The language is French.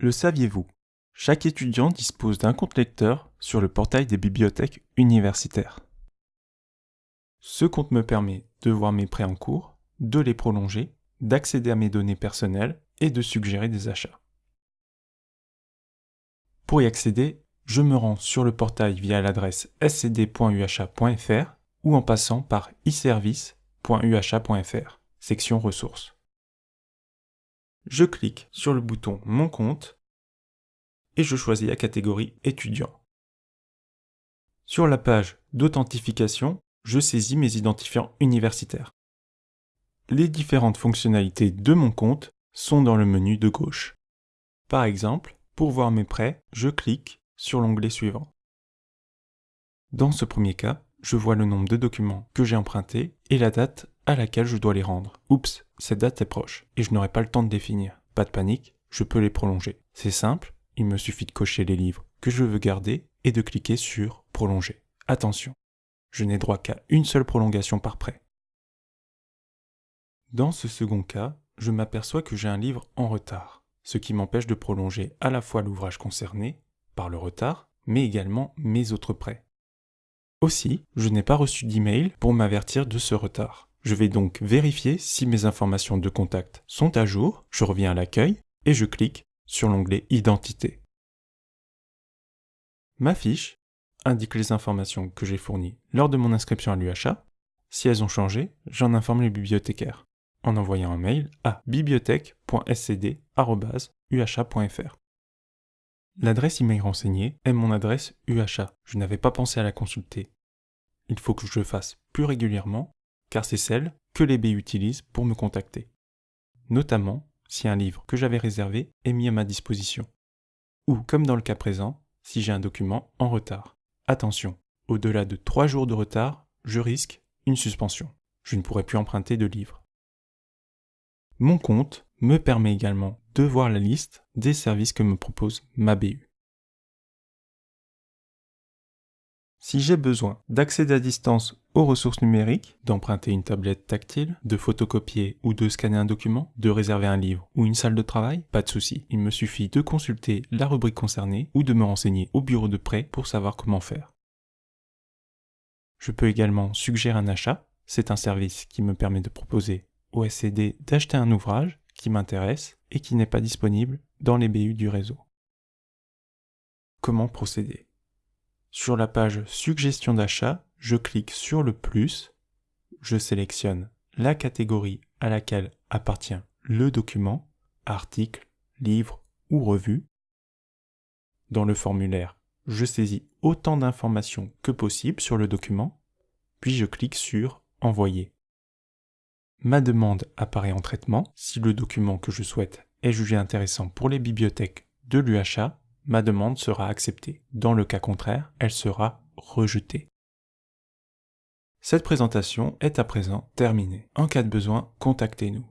Le saviez-vous? Chaque étudiant dispose d'un compte lecteur sur le portail des bibliothèques universitaires. Ce compte me permet de voir mes prêts en cours, de les prolonger, d'accéder à mes données personnelles et de suggérer des achats. Pour y accéder, je me rends sur le portail via l'adresse scd.uha.fr ou en passant par e-service.uha.fr, section ressources. Je clique sur le bouton Mon compte et je choisis la catégorie étudiant. Sur la page d'authentification, je saisis mes identifiants universitaires. Les différentes fonctionnalités de mon compte sont dans le menu de gauche. Par exemple, pour voir mes prêts, je clique sur l'onglet suivant. Dans ce premier cas, je vois le nombre de documents que j'ai empruntés et la date à laquelle je dois les rendre. Oups, cette date est proche et je n'aurai pas le temps de définir. Pas de panique, je peux les prolonger. C'est simple, il me suffit de cocher les livres que je veux garder et de cliquer sur Prolonger. Attention, je n'ai droit qu'à une seule prolongation par prêt. Dans ce second cas, je m'aperçois que j'ai un livre en retard, ce qui m'empêche de prolonger à la fois l'ouvrage concerné, par le retard, mais également mes autres prêts. Aussi, je n'ai pas reçu d'email pour m'avertir de ce retard. Je vais donc vérifier si mes informations de contact sont à jour, je reviens à l'accueil et je clique sur l'onglet Identité. Ma fiche indique les informations que j'ai fournies lors de mon inscription à l'UHA. Si elles ont changé, j'en informe les bibliothécaires en envoyant un mail à bibliothèque.scd.uha.fr. L'adresse email renseignée est mon adresse UHA. Je n'avais pas pensé à la consulter. Il faut que je le fasse plus régulièrement, car c'est celle que les B utilisent pour me contacter. Notamment si un livre que j'avais réservé est mis à ma disposition. Ou, comme dans le cas présent, si j'ai un document en retard. Attention, au-delà de 3 jours de retard, je risque une suspension. Je ne pourrai plus emprunter de livres. Mon compte me permet également de voir la liste des services que me propose ma BU. Si j'ai besoin d'accéder à distance aux ressources numériques, d'emprunter une tablette tactile, de photocopier ou de scanner un document, de réserver un livre ou une salle de travail, pas de souci. Il me suffit de consulter la rubrique concernée ou de me renseigner au bureau de prêt pour savoir comment faire. Je peux également suggérer un achat. C'est un service qui me permet de proposer au SCD d'acheter un ouvrage qui m'intéresse et qui n'est pas disponible dans les BU du réseau. Comment procéder? Sur la page Suggestion d'achat, je clique sur le plus, je sélectionne la catégorie à laquelle appartient le document, article, livre ou revue. Dans le formulaire, je saisis autant d'informations que possible sur le document, puis je clique sur Envoyer. Ma demande apparaît en traitement. Si le document que je souhaite est jugé intéressant pour les bibliothèques de l'UHA, ma demande sera acceptée. Dans le cas contraire, elle sera rejetée. Cette présentation est à présent terminée. En cas de besoin, contactez-nous.